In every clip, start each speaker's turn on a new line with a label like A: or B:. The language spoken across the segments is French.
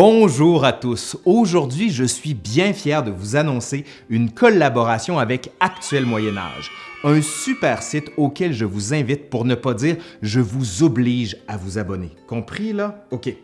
A: Bonjour à tous. Aujourd'hui, je suis bien fier de vous annoncer une collaboration avec Actuel Moyen Âge, un super site auquel je vous invite pour ne pas dire je vous oblige à vous abonner. Compris là? OK.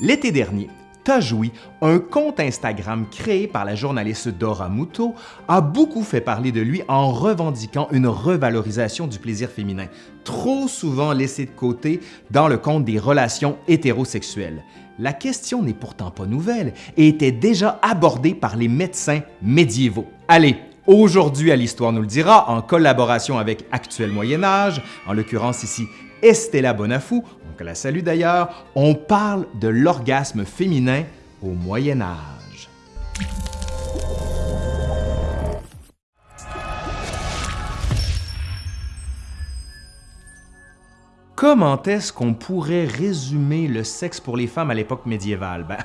A: L'été dernier, Tajoui, un compte Instagram créé par la journaliste Dora Muto, a beaucoup fait parler de lui en revendiquant une revalorisation du plaisir féminin, trop souvent laissé de côté dans le compte des relations hétérosexuelles. La question n'est pourtant pas nouvelle et était déjà abordée par les médecins médiévaux. Allez, Aujourd'hui à l'Histoire nous le dira, en collaboration avec Actuel Moyen Âge, en l'occurrence ici Estella Bonafou, on la salue d'ailleurs, on parle de l'orgasme féminin au Moyen Âge. Comment est-ce qu'on pourrait résumer le sexe pour les femmes à l'époque médiévale? Ben,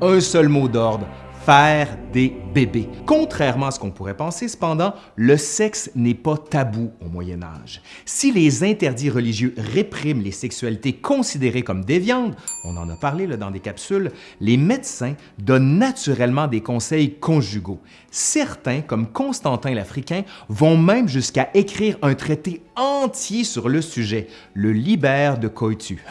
A: un seul mot d'ordre, faire des bébés. Contrairement à ce qu'on pourrait penser, cependant, le sexe n'est pas tabou au Moyen Âge. Si les interdits religieux répriment les sexualités considérées comme déviantes, on en a parlé dans des capsules, les médecins donnent naturellement des conseils conjugaux. Certains, comme Constantin l'Africain, vont même jusqu'à écrire un traité entier sur le sujet, le Libère de Coitu.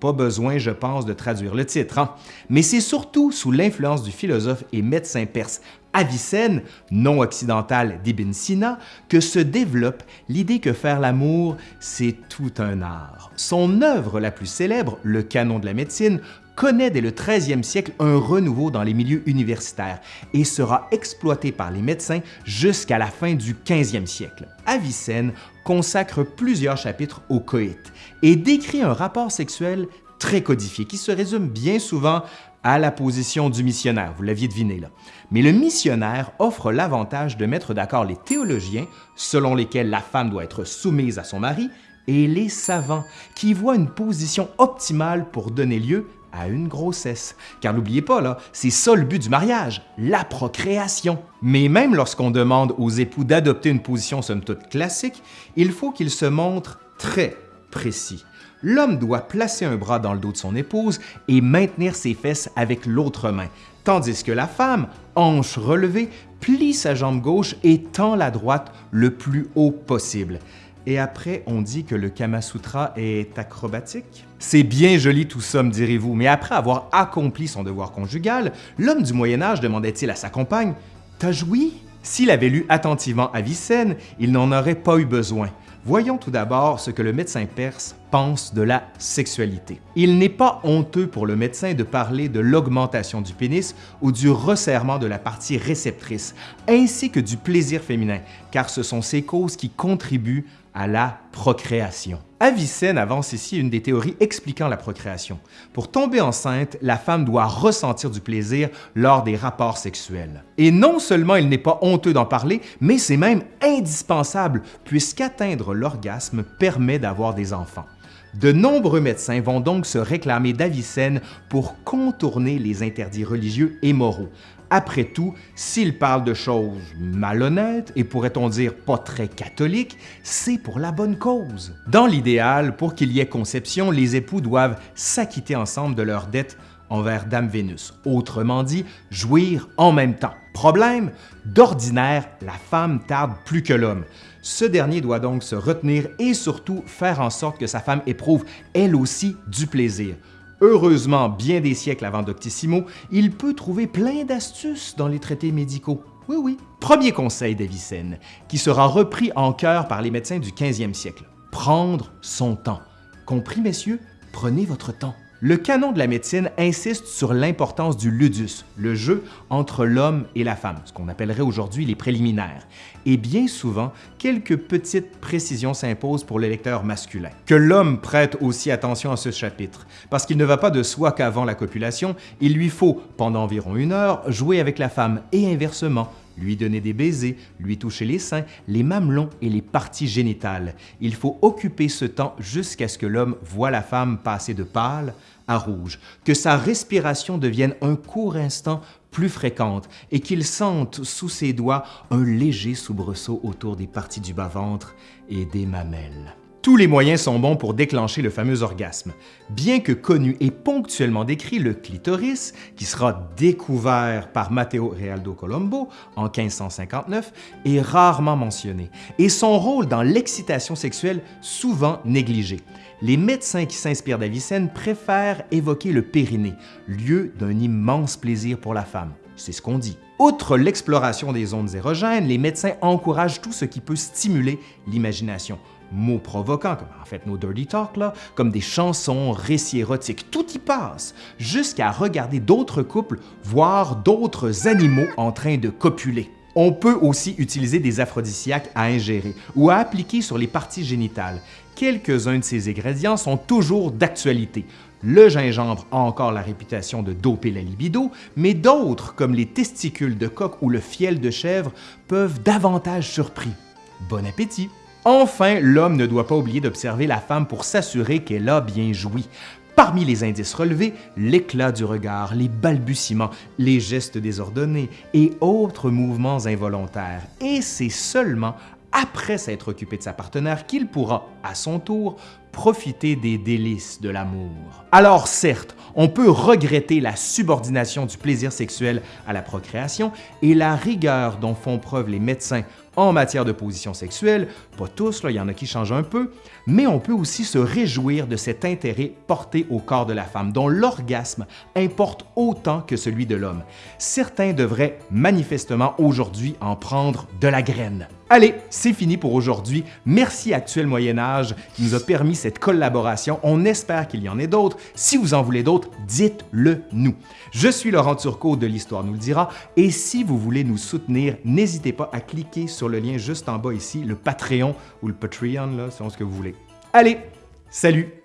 A: Pas besoin, je pense, de traduire le titre, hein. mais c'est surtout sous l'influence du philosophe et médecin perse Avicenne, non occidental d'Ibn Sina, que se développe l'idée que faire l'amour, c'est tout un art. Son œuvre la plus célèbre, Le Canon de la médecine, connaît dès le 13e siècle un renouveau dans les milieux universitaires et sera exploité par les médecins jusqu'à la fin du 15e siècle. Avicenne consacre plusieurs chapitres au coït et décrit un rapport sexuel très codifié qui se résume bien souvent à la position du missionnaire, vous l'aviez deviné là. Mais le missionnaire offre l'avantage de mettre d'accord les théologiens, selon lesquels la femme doit être soumise à son mari, et les savants, qui voient une position optimale pour donner lieu à une grossesse. Car n'oubliez pas, c'est ça le but du mariage, la procréation. Mais même lorsqu'on demande aux époux d'adopter une position somme toute classique, il faut qu'ils se montrent très précis. L'homme doit placer un bras dans le dos de son épouse et maintenir ses fesses avec l'autre main, tandis que la femme, hanche relevée, plie sa jambe gauche et tend la droite le plus haut possible. Et après, on dit que le Kama Sutra est acrobatique? C'est bien joli tout ça, me direz-vous, mais après avoir accompli son devoir conjugal, l'homme du Moyen Âge demandait-il à sa compagne « T'as joui ?» S'il avait lu attentivement Avicenne, il n'en aurait pas eu besoin. Voyons tout d'abord ce que le médecin perse pense de la sexualité. Il n'est pas honteux pour le médecin de parler de l'augmentation du pénis ou du resserrement de la partie réceptrice, ainsi que du plaisir féminin, car ce sont ces causes qui contribuent à la procréation. Avicenne avance ici une des théories expliquant la procréation. Pour tomber enceinte, la femme doit ressentir du plaisir lors des rapports sexuels. Et non seulement il n'est pas honteux d'en parler, mais c'est même indispensable puisqu'atteindre l'orgasme permet d'avoir des enfants. De nombreux médecins vont donc se réclamer d'Avicenne pour contourner les interdits religieux et moraux, après tout, s'il parle de choses malhonnêtes et pourrait-on dire pas très catholiques, c'est pour la bonne cause. Dans l'idéal, pour qu'il y ait conception, les époux doivent s'acquitter ensemble de leurs dettes envers Dame Vénus, autrement dit, jouir en même temps. Problème, d'ordinaire, la femme tarde plus que l'homme. Ce dernier doit donc se retenir et surtout faire en sorte que sa femme éprouve elle aussi du plaisir. Heureusement, bien des siècles avant Doctissimo, il peut trouver plein d'astuces dans les traités médicaux. Oui, oui. Premier conseil d'Avicenne, qui sera repris en cœur par les médecins du 15e siècle. Prendre son temps. Compris, messieurs? Prenez votre temps. Le canon de la médecine insiste sur l'importance du ludus, le jeu entre l'homme et la femme, ce qu'on appellerait aujourd'hui les préliminaires. Et bien souvent, quelques petites précisions s'imposent pour le lecteur masculin. Que l'homme prête aussi attention à ce chapitre, parce qu'il ne va pas de soi qu'avant la copulation, il lui faut, pendant environ une heure, jouer avec la femme et inversement, lui donner des baisers, lui toucher les seins, les mamelons et les parties génitales. Il faut occuper ce temps jusqu'à ce que l'homme voit la femme passer de pâle à rouge, que sa respiration devienne un court instant plus fréquente et qu'il sente sous ses doigts un léger soubresaut autour des parties du bas-ventre et des mamelles. Tous les moyens sont bons pour déclencher le fameux orgasme. Bien que connu et ponctuellement décrit, le clitoris, qui sera découvert par Matteo Realdo Colombo en 1559, est rarement mentionné et son rôle dans l'excitation sexuelle souvent négligé. Les médecins qui s'inspirent d'Avicenne préfèrent évoquer le périnée, lieu d'un immense plaisir pour la femme. C'est ce qu'on dit. Outre l'exploration des zones érogènes, les médecins encouragent tout ce qui peut stimuler l'imagination. Mots provoquants, comme en fait nos dirty talk, comme des chansons, récits érotiques, tout y passe, jusqu'à regarder d'autres couples, voire d'autres animaux en train de copuler. On peut aussi utiliser des aphrodisiaques à ingérer ou à appliquer sur les parties génitales. Quelques-uns de ces ingrédients sont toujours d'actualité. Le gingembre a encore la réputation de doper la libido, mais d'autres, comme les testicules de coq ou le fiel de chèvre, peuvent davantage surpris. Bon appétit! Enfin, l'homme ne doit pas oublier d'observer la femme pour s'assurer qu'elle a bien joui. Parmi les indices relevés, l'éclat du regard, les balbutiements, les gestes désordonnés et autres mouvements involontaires. Et c'est seulement après s'être occupé de sa partenaire qu'il pourra, à son tour, profiter des délices de l'amour. Alors certes, on peut regretter la subordination du plaisir sexuel à la procréation et la rigueur dont font preuve les médecins en matière de position sexuelle, pas tous, il y en a qui changent un peu, mais on peut aussi se réjouir de cet intérêt porté au corps de la femme, dont l'orgasme importe autant que celui de l'homme. Certains devraient manifestement aujourd'hui en prendre de la graine. Allez, c'est fini pour aujourd'hui. Merci Actuel Moyen Âge qui nous a permis cette collaboration. On espère qu'il y en ait d'autres. Si vous en voulez d'autres, dites-le nous. Je suis Laurent Turcot de l'Histoire nous le dira et si vous voulez nous soutenir, n'hésitez pas à cliquer sur le lien juste en bas ici, le Patreon ou le Patreon, là, selon ce que vous voulez. Allez, salut!